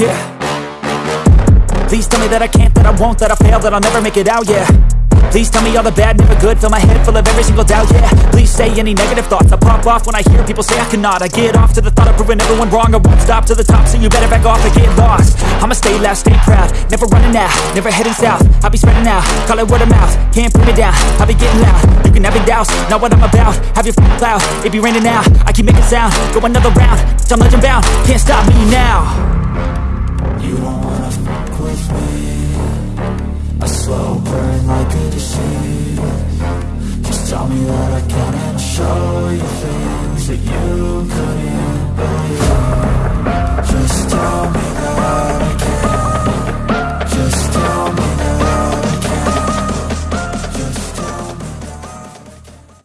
yeah. Please tell me that I can't, that I won't, that I fail, that I'll never make it out, yeah. Please tell me all the bad, never good. Fill my head full of every single doubt, yeah. Please say any negative thoughts. I pop off when I hear people say I cannot. I get off to the thought of proving everyone wrong. I won't stop to the top, so you better back off and get lost. I'ma stay loud, stay proud. Never running out, never heading south. I'll be spreading out, call it word of mouth. Can't put me down, I'll be getting loud. You can have your doubts, not what I'm about. Have your f***ing cloud, it be raining now. I keep making sound, go another round. I'm legend bound, can't stop me now show you